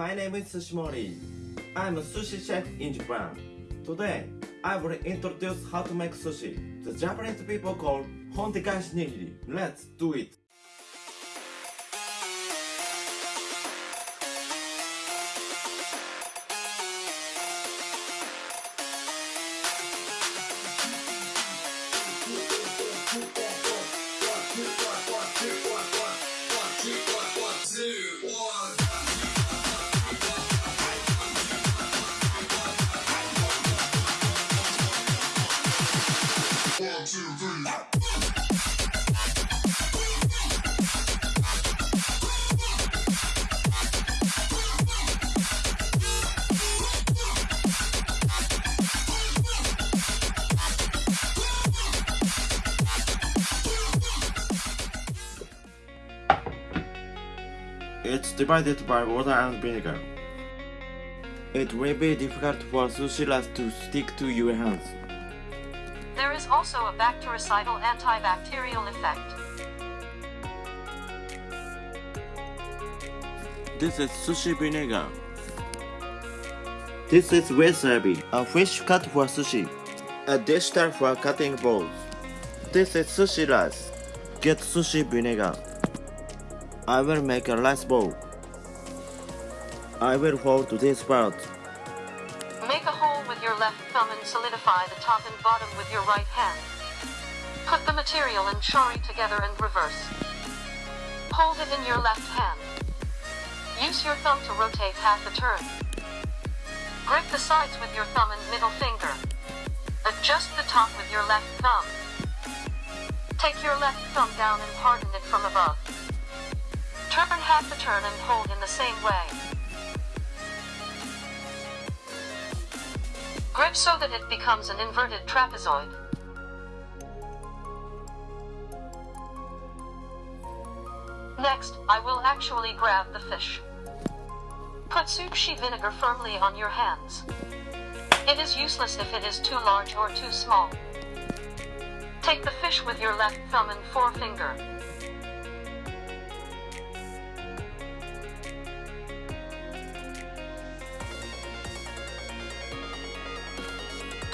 My name is Sushimori. I'm a sushi chef in Japan. Today, I will introduce how to make sushi. The Japanese people call hontegaeshi nigiri. Let's do it. Divided by water and vinegar. It will be difficult for sushi rice to stick to your hands. There is also a bactericidal antibacterial effect. This is sushi vinegar. This is wasabi, a fish cut for sushi. A dish towel for cutting balls. This is sushi rice. Get sushi vinegar. I will make a rice bowl. I will hold to this part. Make a hole with your left thumb and solidify the top and bottom with your right hand. Put the material and shari together and reverse. Hold it in your left hand. Use your thumb to rotate half a turn. Grip the sides with your thumb and middle finger. Adjust the top with your left thumb. Take your left thumb down and harden it from above. Turn half a turn and hold in the same way. Grip so that it becomes an inverted trapezoid. Next, I will actually grab the fish. Put sushi vinegar firmly on your hands. It is useless if it is too large or too small. Take the fish with your left thumb and forefinger.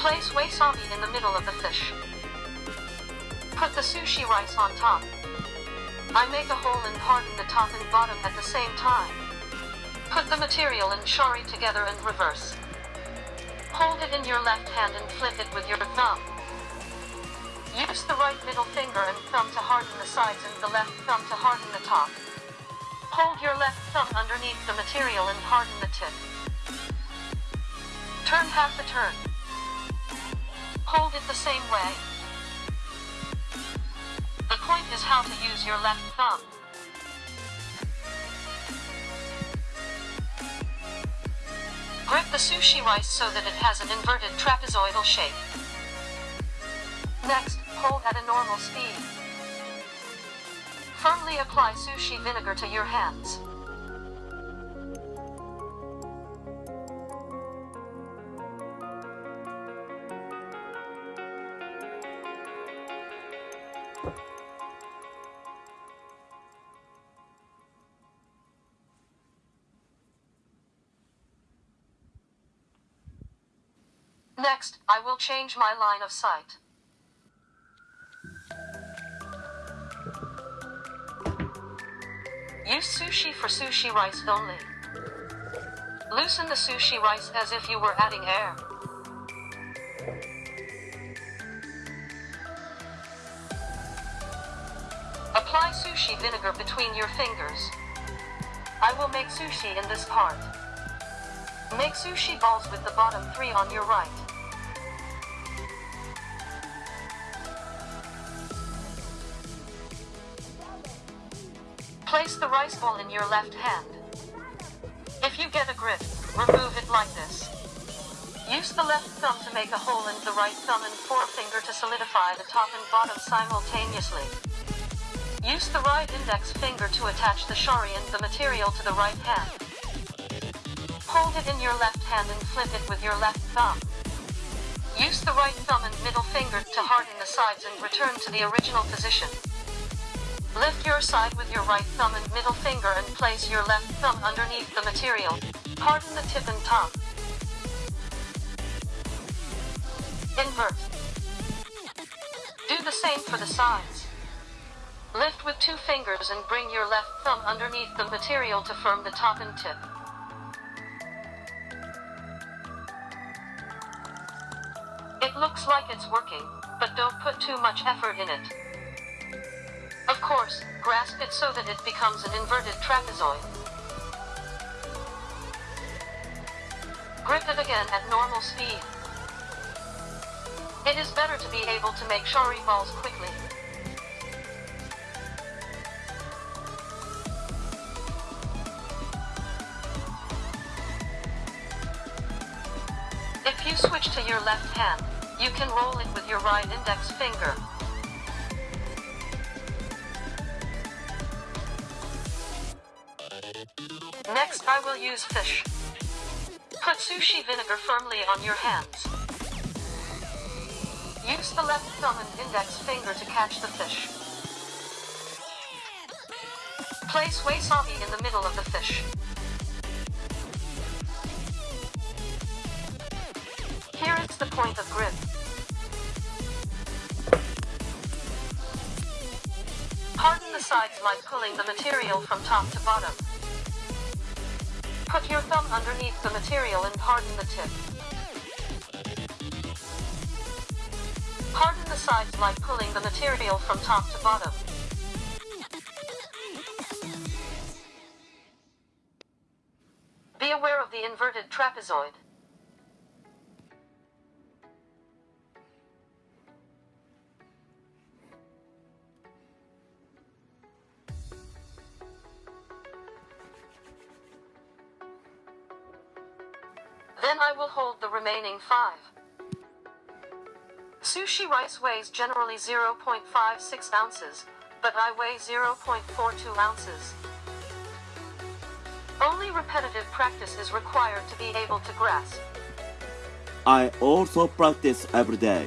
Place wasabi in the middle of the fish. Put the sushi rice on top. I make a hole and harden the top and bottom at the same time. Put the material and shari together and reverse. Hold it in your left hand and flip it with your thumb. Use the right middle finger and thumb to harden the sides and the left thumb to harden the top. Hold your left thumb underneath the material and harden the tip. Turn half a turn. Hold it the same way. The point is how to use your left thumb. Grip the sushi rice so that it has an inverted trapezoidal shape. Next, pull at a normal speed. Firmly apply sushi vinegar to your hands. Next, I will change my line of sight. Use sushi for sushi rice only. Loosen the sushi rice as if you were adding air. Apply sushi vinegar between your fingers. I will make sushi in this part. Make sushi balls with the bottom three on your right. Place the rice ball in your left hand. If you get a grip, remove it like this. Use the left thumb to make a hole and the right thumb and forefinger to solidify the top and bottom simultaneously. Use the right index finger to attach the shari and the material to the right hand. Hold it in your left hand and flip it with your left thumb. Use the right thumb and middle finger to harden the sides and return to the original position. Lift your side with your right thumb and middle finger and place your left thumb underneath the material. Harden the tip and top. Invert. Do the same for the sides. Lift with two fingers and bring your left thumb underneath the material to firm the top and tip. It looks like it's working, but don't put too much effort in it. Of course, grasp it so that it becomes an inverted trapezoid. Grip it again at normal speed. It is better to be able to make shari balls quickly. To your left hand, you can roll it with your right index finger. Next I will use fish. Put sushi vinegar firmly on your hands. Use the left thumb and index finger to catch the fish. Place wasabi in the middle of the fish. The point of grip. Harden the sides by pulling the material from top to bottom. Put your thumb underneath the material and harden the tip. Harden the sides by pulling the material from top to bottom. Be aware of the inverted trapezoid. Then I will hold the remaining five. Sushi rice weighs generally 0.56 ounces, but I weigh 0.42 ounces. Only repetitive practice is required to be able to grasp. I also practice every day.